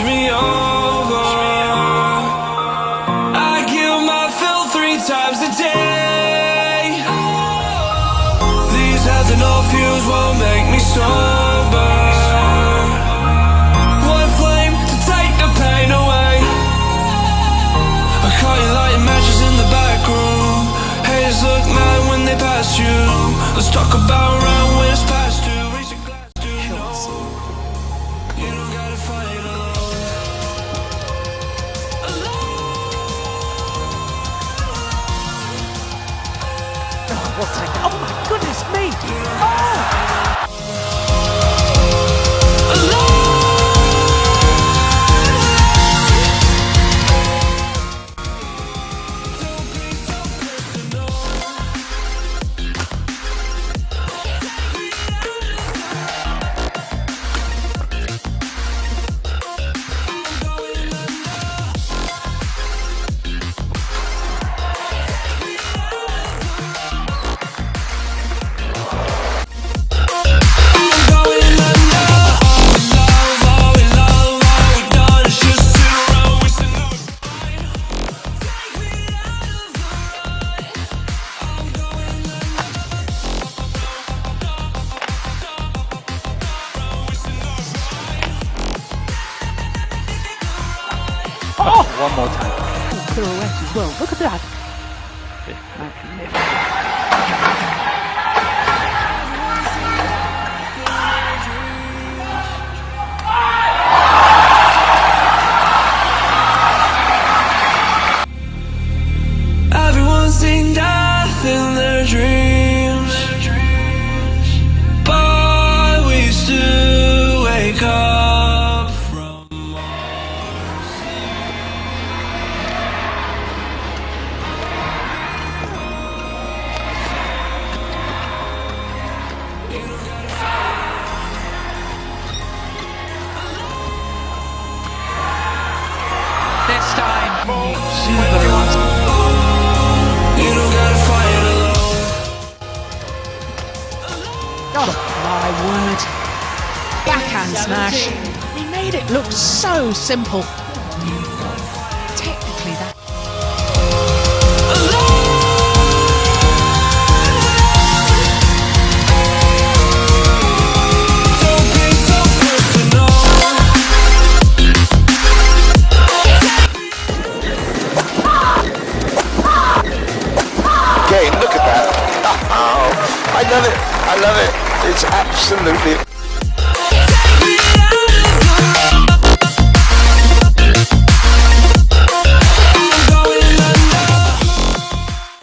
Push me over. I kill my fill three times a day. These heads and all fumes won't make me strong. What a... Oh, my goodness me! Oh! Oh! One more time. Pirouette as well. Look at that. Everyone's seen death in their dreams. Oh my word. Backhand smash. We made it look so simple. love it. I love it. It's absolutely